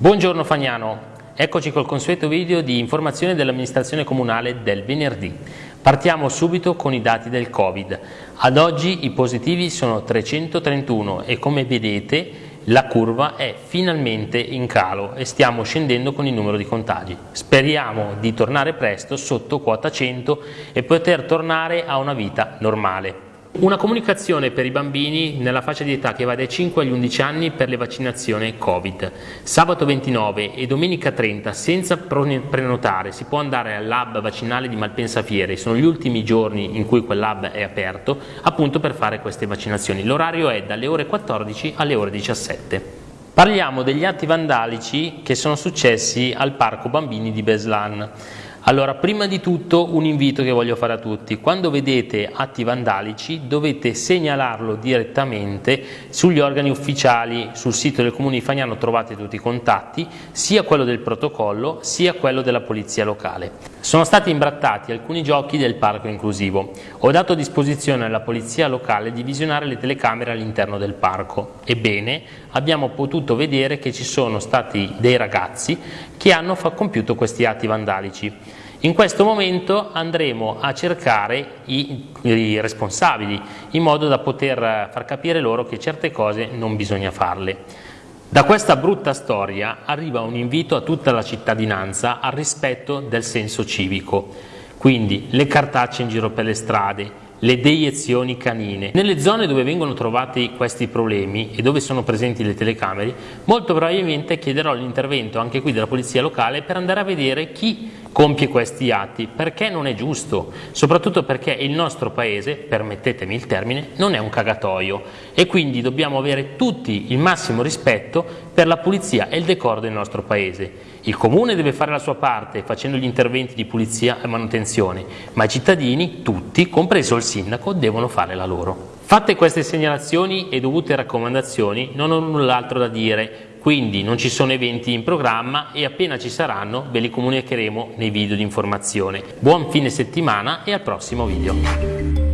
Buongiorno Fagnano, eccoci col consueto video di informazione dell'amministrazione comunale del venerdì. Partiamo subito con i dati del Covid. Ad oggi i positivi sono 331 e come vedete la curva è finalmente in calo e stiamo scendendo con il numero di contagi. Speriamo di tornare presto sotto quota 100 e poter tornare a una vita normale. Una comunicazione per i bambini nella fascia di età che va dai 5 agli 11 anni per le vaccinazioni Covid. Sabato 29 e domenica 30 senza prenotare si può andare al lab vaccinale di Malpensa Fiere, sono gli ultimi giorni in cui quel lab è aperto appunto per fare queste vaccinazioni. L'orario è dalle ore 14 alle ore 17. Parliamo degli atti vandalici che sono successi al Parco Bambini di Beslan. Allora, prima di tutto un invito che voglio fare a tutti. Quando vedete atti vandalici dovete segnalarlo direttamente sugli organi ufficiali, sul sito del Comune di Fagnano trovate tutti i contatti, sia quello del protocollo sia quello della polizia locale. Sono stati imbrattati alcuni giochi del parco inclusivo. Ho dato a disposizione alla polizia locale di visionare le telecamere all'interno del parco. Ebbene, abbiamo potuto vedere che ci sono stati dei ragazzi che hanno compiuto questi atti vandalici. In questo momento andremo a cercare i, i, responsabili in modo da poter far capire loro che certe cose non bisogna farle. Da questa brutta storia arriva un invito a tutta la cittadinanza al rispetto del senso civico, quindi le cartacce in giro per le strade, le deiezioni canine. Nelle zone dove vengono trovati questi problemi e dove sono presenti le telecamere, molto probabilmente chiederò l'intervento anche qui della polizia locale per andare a vedere chi compie questi atti, perché non è giusto, soprattutto perché il nostro paese, permettetemi il termine, non è un cagatoio e quindi dobbiamo avere tutti il massimo rispetto per la pulizia e il decoro del nostro paese. Il comune deve fare la sua parte facendo gli interventi di pulizia e manutenzione, ma i cittadini, tutti, compreso il sindaco, devono fare la loro. Fatte queste segnalazioni e dovute raccomandazioni, non ho null'altro da dire, quindi non ci sono eventi in programma e appena ci saranno ve li comunicheremo nei video di informazione. Buon fine settimana e al prossimo video.